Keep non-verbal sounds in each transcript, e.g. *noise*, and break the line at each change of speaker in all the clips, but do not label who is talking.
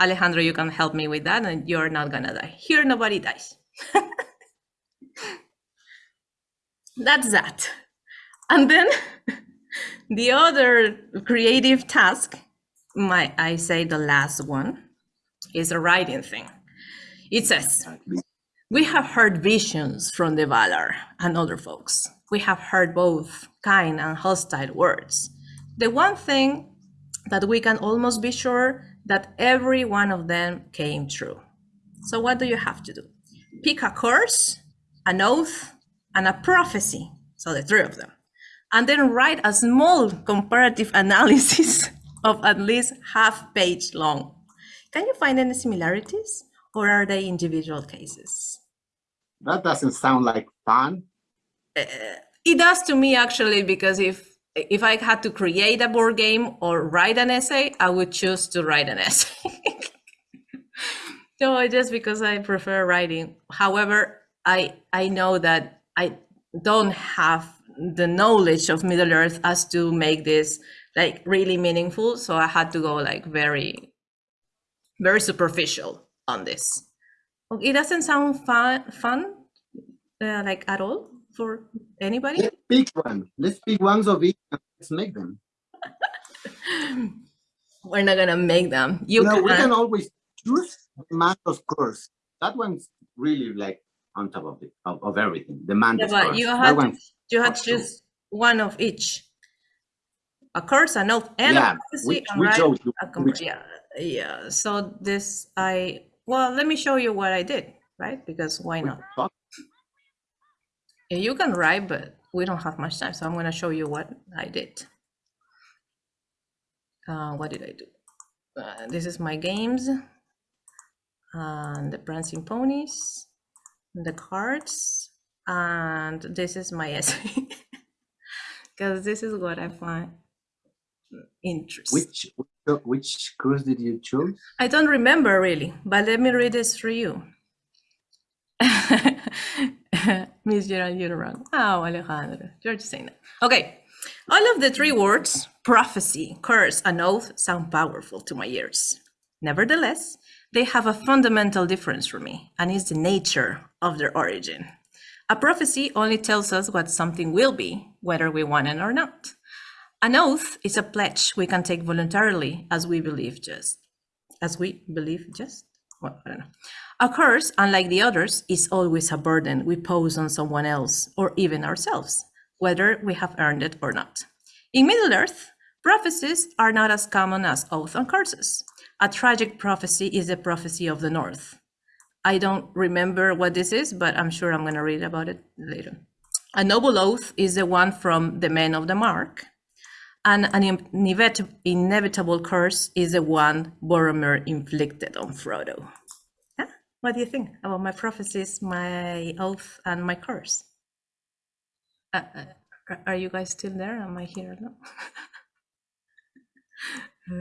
Alejandro, you can help me with that and you're not gonna die. Here, nobody dies. *laughs* That's that. And then *laughs* the other creative task, my I say the last one, is a writing thing. It says, we have heard visions from the Valar and other folks. We have heard both kind and hostile words. The one thing that we can almost be sure that every one of them came true. So what do you have to do? Pick a curse, an oath, and a prophecy. So the three of them. And then write a small comparative *laughs* analysis of at least half page long. Can you find any similarities or are they individual cases?
That doesn't sound like fun.
Uh, it does to me actually, because if if I had to create a board game or write an essay, I would choose to write an essay. *laughs* no, just because I prefer writing. However, I I know that I don't have the knowledge of Middle Earth as to make this like really meaningful. So I had to go like very, very superficial on this. It doesn't sound fun, fun uh, like at all for anybody.
Let's pick one. Let's pick ones of each and let's make them. *laughs*
We're not gonna make them. You,
know,
can,
we can always choose Mandos course. That one's really like on top of it of, of everything. The Mandos
yeah,
course.
you had
one's
you had to choose one of each. A curse, an oath, and
Yeah, which-
and
which oath
yeah, yeah. So this I well, let me show you what I did, right? Because why not?
Talk-
You can write, but we don't have much time, so I'm gonna show you what I did. Uh, what did I do? Uh, this is my games, and the prancing ponies, the cards, and this is my *laughs* essay. Because this is what I find interesting.
Which which course did you choose?
I don't remember really, but let me read this for you. *laughs* Miss Gerald, you're wrong. Oh, Alejandro, you're just saying that. Okay, all of the three words, prophecy, curse, and oath, sound powerful to my ears. Nevertheless, they have a fundamental difference for me, and is the nature of their origin. A prophecy only tells us what something will be, whether we want it or not. An oath is a pledge we can take voluntarily as we believe just. As we believe just? A curse, unlike the others, is always a burden we pose on someone else or even ourselves, whether we have earned it or not. In Middle Earth, prophecies are not as common as oaths and curses. A tragic prophecy is the prophecy of the North. I don't remember what this is, but I'm sure I'm going to read about it later. A noble oath is the one from the men of the mark, and an inevit- inevitable curse is the one Boromir inflicted on Frodo. Huh? What do you think about my prophecies, my oath, and my curse? Uh, uh, are- are you guys still there? Am I here? No. *laughs*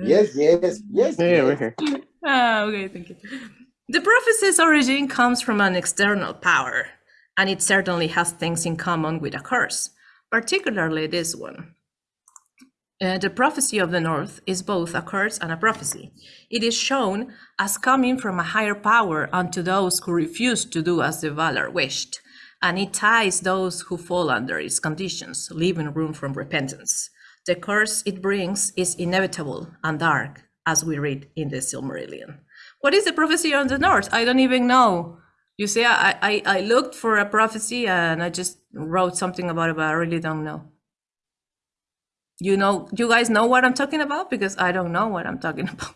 Yes, yes, yes.
Yeah, we're here. *laughs*
Ah, okay, thank you. The prophecy's origin comes from an external power, and it certainly has things in common with a curse, particularly this one. Uh, the prophecy of the North is both a curse and a prophecy. It is shown as coming from a higher power unto those who refuse to do as the Valar wished, and it ties those who fall under its conditions, leaving room for repentance. The curse it brings is inevitable and dark, as we read in the Silmarillion. What is the prophecy of the North? I don't even know. You see, I, I, I looked for a prophecy and I just wrote something about it, but I really don't know. You know, you guys know what I'm talking about? Because I don't know what I'm talking *laughs* about.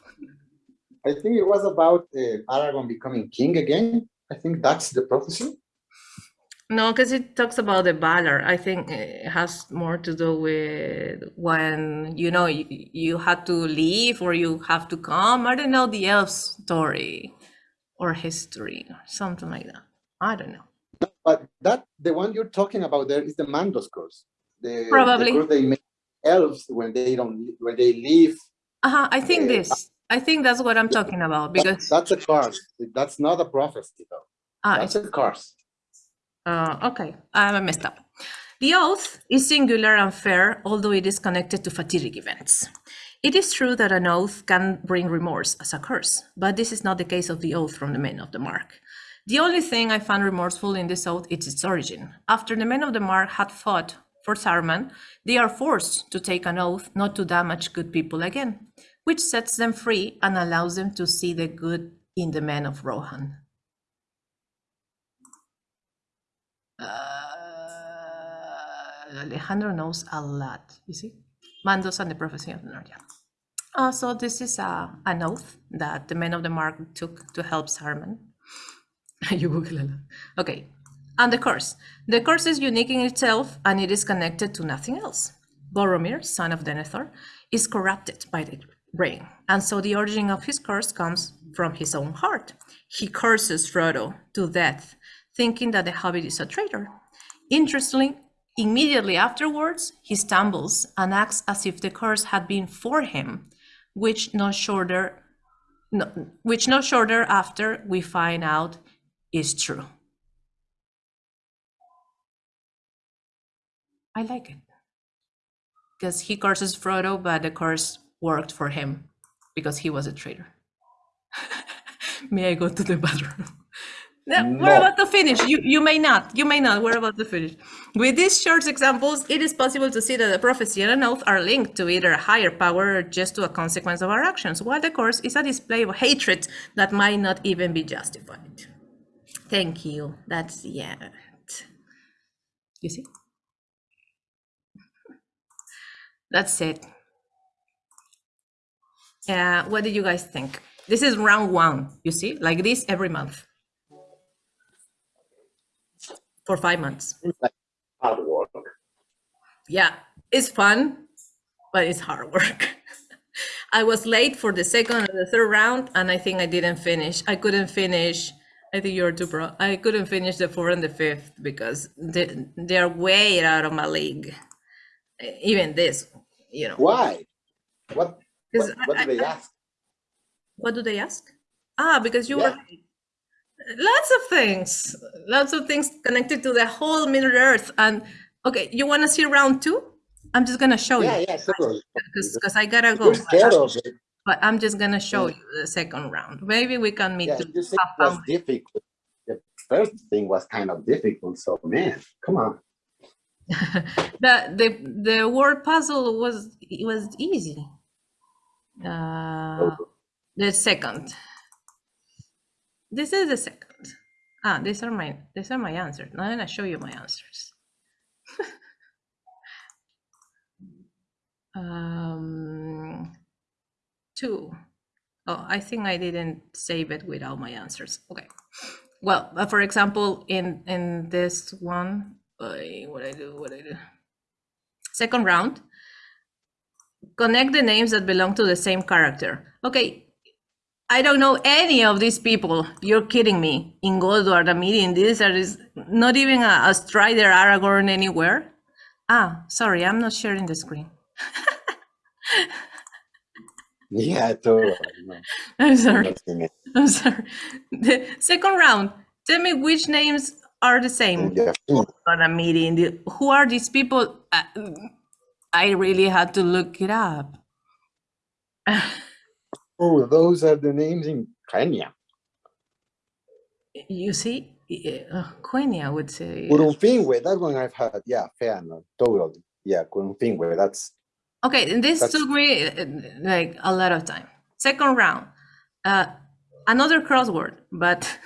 I think it was about uh, Aragorn becoming king again. I think that's the prophecy.
No, because it talks about the Valar. I think it has more to do with when, you know, you, you had to leave or you have to come. I don't know the elf story or history or something like that. I don't know.
But that the one you're talking about there is the Mandos course. The,
Probably.
the curse they make elves when they don't when they leave.
Uh-huh, I think
Uh,
this. I think that's what I'm talking about
That-
because
that's a curse. That's not a prophecy though.
ah,
That's a curse.
Uh, okay, I messed up. The oath is singular and fair, although it is connected to fatidic events. It is true that an oath can bring remorse as a curse, but this is not the case of the oath from the men of the mark. The only thing I found remorseful in this oath is its origin. After the men of the mark had fought for Saruman, they are forced to take an oath not to damage good people again, which sets them free and allows them to see the good in the men of Rohan. Uh, Alejandro knows a lot, you see? Mandos and the prophecy of North. Uh, so this is a, an oath that the men of the mark took to help Saruman. *laughs* you Google. Okay, and the curse. The curse is unique in itself and it is connected to nothing else. Boromir, son of Denethor, is corrupted by the brain, and so the origin of his curse comes from his own heart. He curses Frodo to death, thinking that the hobbit is a traitor. Interestingly, immediately afterwards, he stumbles and acts as if the curse had been for him, which no shorter, no, which no shorter after we find out is true. I like it because he curses Frodo, but the curse worked for him because he was a traitor. *laughs* may I go to the bathroom? Yeah, We're about to finish. You you may not. You may not. We're about to finish. With these short examples, it is possible to see that the prophecy and an oath are linked to either a higher power or just to a consequence of our actions, while the curse is a display of hatred that might not even be justified. Thank you. That's the end. You see? That's it. Yeah, what do you guys think? This is round one, you see, like this every month for five months.
Hard work.
Yeah, it's fun, but it's hard work. *laughs* I was late for the second and the third round, and I think I didn't finish. I couldn't finish. I think you're too pro. I couldn't finish the fourth and the fifth because they, they're way out of my league. Even this, you know.
Why? What, what, what do they
I-
ask?
What do they ask? Ah, because you were lots of things, lots of things connected to the whole Middle Earth. And okay, you want to see round two? I'm just gonna show
Yeah,
you
yeah, totally.
because I gotta go.
You're scared of it.
But I'm just gonna show
Yeah.
you the second round. Maybe we can meet.
Yeah,
to
you said it was difficult. The first thing was kind of difficult, so man, come on. *laughs*
the the the word puzzle was it was easy. Uh, the second. This is the second. Ah, these are my these are my answers. Now I'm gonna show you my answers. *laughs* um, two. Oh, I think I didn't save it with all my answers. Okay. Well, uh, for example, in in this one, I, what I do, what I do. Second round, connect the names that belong to the same character. Okay, I don't know any of these people. You're kidding me. In Goldward, a meeting, this there is not even a, a Strider Aragorn anywhere. Ah, sorry, I'm not sharing the screen. *laughs*
Yeah, totally. No, *laughs*
I'm sorry.
the.
I'm sorry. *laughs* The second round, tell me which names are the same.
Yeah.
on a meeting. Who are these people? Uh, I really had to look it up. *laughs*
Oh, those are the names in Quenya.
You see, Kenya Quenya would say.
Curufinwe, that one I've had. Yeah, fair enough. Totally. Yeah, Curufinwe, that's
Okay, and this took me uh, like a lot of time. Second round, uh, another crossword, but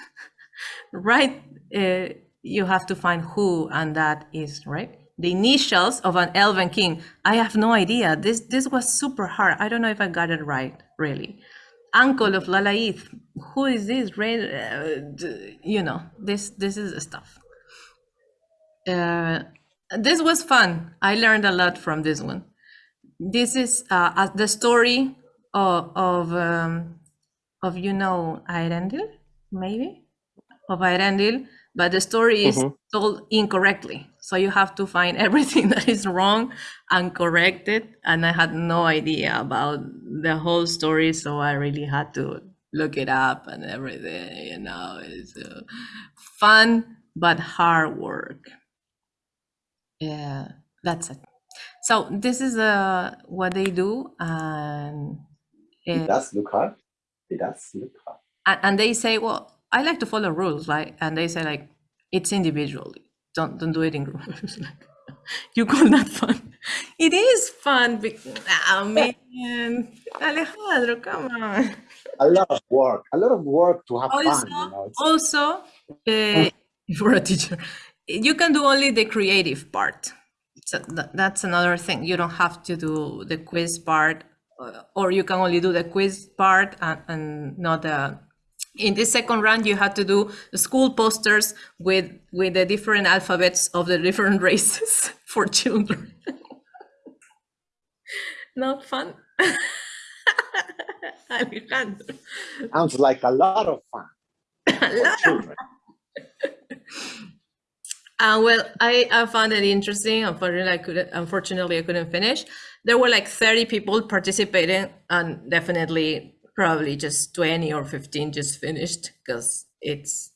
*laughs* right, uh, you have to find who and that is right. The initials of an elven king. I have no idea. This this was super hard. I don't know if I got it right, really. Uncle of Lalaith. Who is this? Right? Uh, you know, this this is the stuff. Uh, this was fun. I learned a lot from this one this is uh, uh, the story of of, um, of you know Eärendil, maybe of Eärendil, but the story is
Mhm.
told incorrectly. So you have to find *laughs* everything that is wrong and correct it. And I had no idea about the whole story, so I really had to look it up and everything. You know, it's uh, fun but hard work. Yeah, that's it. So this is uh, what they do, and,
It
uh,
does look hard. It does look hard.
and and they say, well, I like to follow rules, like, and they say like, it's individually. Don't don't do it in groups. Like, *laughs* you call that fun? It is fun. Because, oh man, Alejandro, come on.
A lot of work. A lot of work to have
Also,
fun. You know? It's-
also, uh, *laughs* for a teacher, you can do only the creative part. So tha- that's another thing. You don't have to do the quiz part, uh, or you can only do the quiz part and, and not the. In this second round, you had to do school posters with with the different alphabets of the different *laughs* races for children. *laughs* not fun. *laughs* Alejandro.
Sounds like a lot of fun. for children.
Uh, well, I, I found it interesting. Unfortunately, I couldn't. Unfortunately, I couldn't finish. There were like thirty people participating, and definitely, probably just twenty or fifteen just finished because it's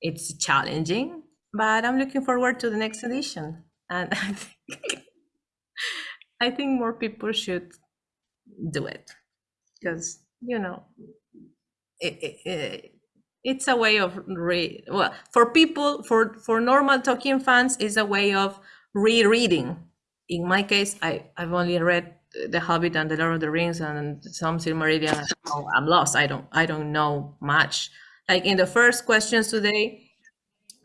it's challenging. But I'm looking forward to the next edition, and *laughs* I think I think more people should do it because you know it, it, it, it's a way of re well for people for for normal Tolkien fans is a way of rereading. In my case, I I've only read The Hobbit and The Lord of the Rings and some Silmarillion. I'm lost. I don't I don't know much. Like in the first questions today,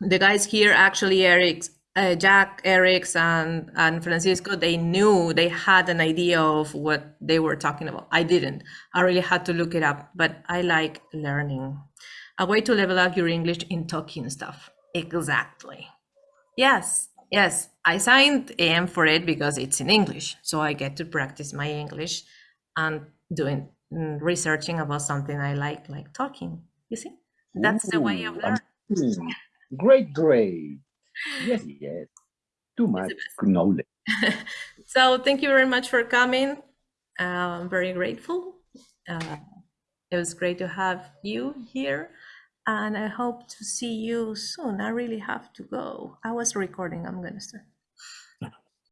the guys here actually Eric, uh, Jack, Eric's, and and Francisco, they knew they had an idea of what they were Tolkien about. I didn't. I really had to look it up, but I like learning. A way to level up your English in talking stuff. Exactly. Yes, yes. I signed AM for it because it's in English, so I get to practice my English and doing mm, researching about something I like, like Tolkien. You see, that's the way of learning.
Great, great. Yes, yes. Too much knowledge. *laughs*
So thank you very much for coming. Uh, I'm very grateful. Uh, it was great to have you here, and I hope to see you soon. I really have to go. I was recording. I'm gonna start.